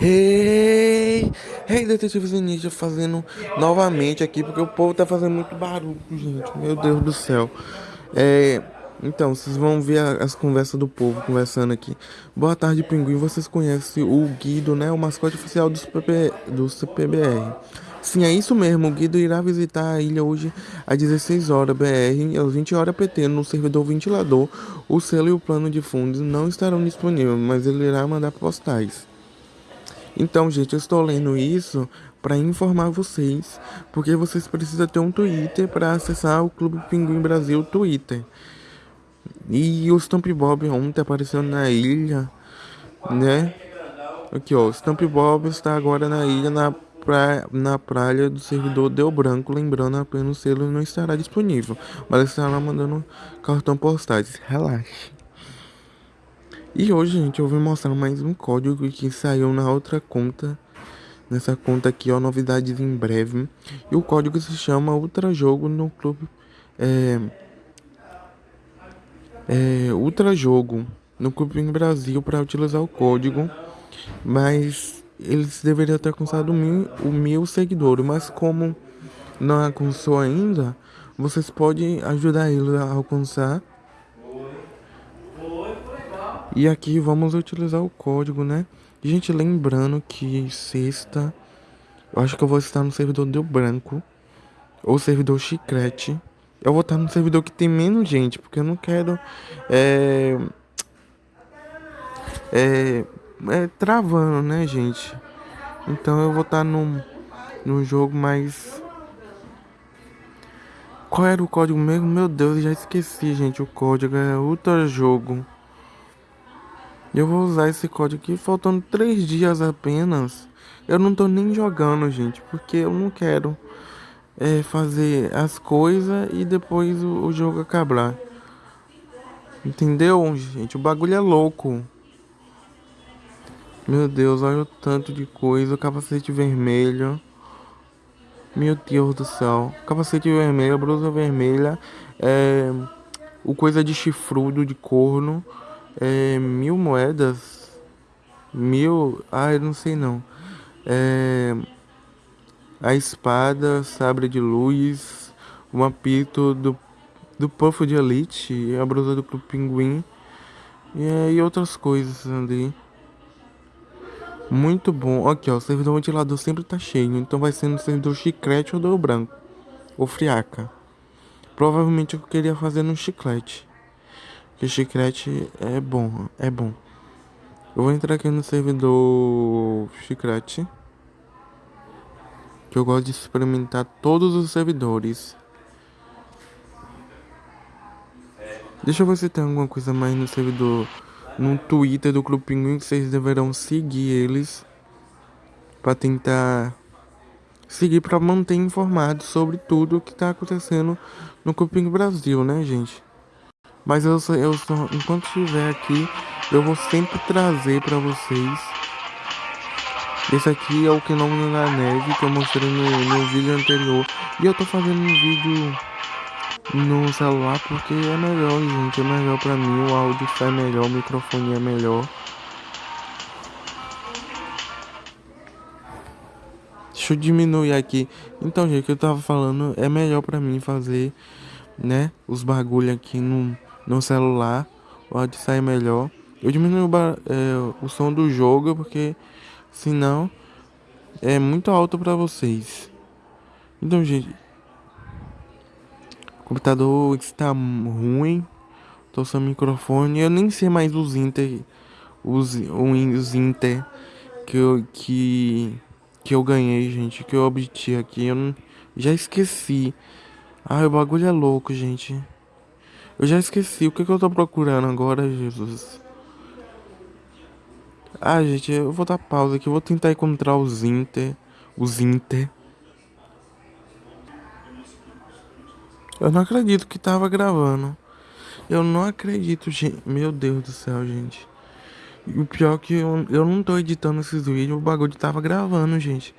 Hey, hey, detetives ninja fazendo novamente aqui porque o povo tá fazendo muito barulho, gente. Meu Deus do céu. É, então, vocês vão ver as conversas do povo conversando aqui. Boa tarde, Pinguim. Vocês conhecem o Guido, né? O mascote oficial do CPB, do CPBR. Sim, é isso mesmo. O Guido irá visitar a ilha hoje às 16 horas BR, às 20 horas PT, no servidor ventilador. O selo e o plano de fundos não estarão disponíveis, mas ele irá mandar postais. Então, gente, eu estou lendo isso para informar vocês, porque vocês precisam ter um Twitter para acessar o Clube Pinguim Brasil Twitter. E o Stamp Bob ontem apareceu na ilha, né? Aqui, ó, o Stamp Bob está agora na ilha, na praia, na praia do servidor Deu Branco, lembrando apenas o selo não estará disponível, mas estará mandando cartão postais. Relaxe. E hoje, gente, eu vou mostrar mais um código que saiu na outra conta. Nessa conta aqui, ó, novidades em breve. E o código se chama Ultra Jogo no clube. É, é Ultra Jogo no Clube em Brasil para utilizar o código. Mas eles deveriam ter alcançado o mil seguidores. Mas como não alcançou ainda, vocês podem ajudar eles a alcançar E aqui vamos utilizar o código, né? Gente, lembrando que sexta, eu acho que eu vou estar no servidor Deu Branco ou servidor Chiclete. Eu vou estar no servidor que tem menos gente, porque eu não quero é, é, é travando, né, gente? Então eu vou estar num, num jogo mais Qual era o código mesmo? Meu Deus, já esqueci, gente. O código é Ultra Jogo. Eu vou usar esse código aqui faltando três dias apenas. Eu não tô nem jogando, gente, porque eu não quero é, fazer as coisas e depois o, o jogo acabar. Entendeu, gente? O bagulho é louco. Meu Deus, olha o tanto de coisa. O capacete vermelho. Meu Deus do céu. Capacete vermelho, blusa vermelha. É, o coisa de chifrudo, de corno. É, mil moedas. Mil. Ah, eu não sei não. É, a espada, sabre de luz. O apito do, do Puff de Elite. A blusa do Pinguim. E, e outras coisas ali. Muito bom. Aqui, ó. O servidor ventilador sempre tá cheio. Então vai ser no servidor chiclete ou do branco. Ou friaca. Provavelmente eu queria fazer no chiclete. Que chiclete é bom, é bom. Eu vou entrar aqui no servidor chiclete. Que eu gosto de experimentar todos os servidores. Deixa eu ver se tem alguma coisa mais no servidor. No Twitter do Clube Pinguim que vocês deverão seguir eles. Pra tentar seguir para manter informado sobre tudo o que tá acontecendo no Clube Pinguim Brasil, né, gente? Mas eu, eu enquanto estiver aqui, eu vou sempre trazer para vocês. Esse aqui é o não na neve que eu mostrei no, no vídeo anterior. E eu tô fazendo um vídeo no celular porque é melhor, gente. É melhor pra mim, o áudio sai melhor, o microfone é melhor. Deixa eu diminuir aqui. Então, gente, o que eu tava falando é melhor pra mim fazer, né, os bagulho aqui no no celular, pode sair melhor. Eu diminuo o, é, o som do jogo porque senão é muito alto para vocês. Então, gente, o computador está ruim. Tô sem microfone. Eu nem sei mais os Inter, os, os Inter que eu, que, que eu ganhei, gente, que eu obtive aqui. Eu não, já esqueci. Ai, o bagulho é louco, gente. Eu já esqueci o que, que eu tô procurando agora, Jesus. Ah, gente, eu vou dar pausa aqui. Eu vou tentar encontrar os Inter. Os Inter. Eu não acredito que tava gravando. Eu não acredito, gente. Meu Deus do céu, gente. E o pior é que eu, eu não tô editando esses vídeos. O bagulho tava gravando, gente.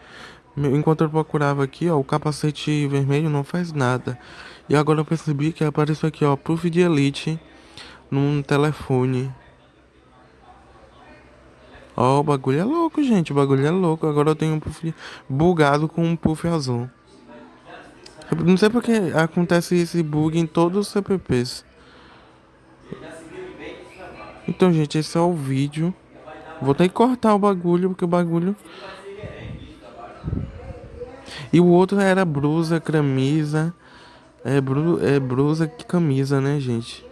Enquanto eu procurava aqui, ó, o capacete vermelho não faz nada. E agora eu percebi que apareceu aqui, ó, Proof de Elite num telefone. Ó, o bagulho é louco, gente. O bagulho é louco. Agora eu tenho um puff bugado com um puff azul. Eu não sei porque acontece esse bug em todos os CPPs. Então, gente, esse é o vídeo. Vou ter que cortar o bagulho, porque o bagulho... E o outro era blusa, camisa... É, bru é blusa que camisa, né, gente?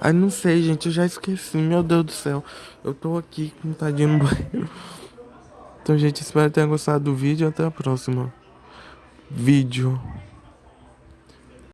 Ai, não sei, gente, eu já esqueci. Meu Deus do céu. Eu tô aqui com tadinho no banheiro. Então, gente, espero que tenham gostado do vídeo. Até a próxima. Vídeo.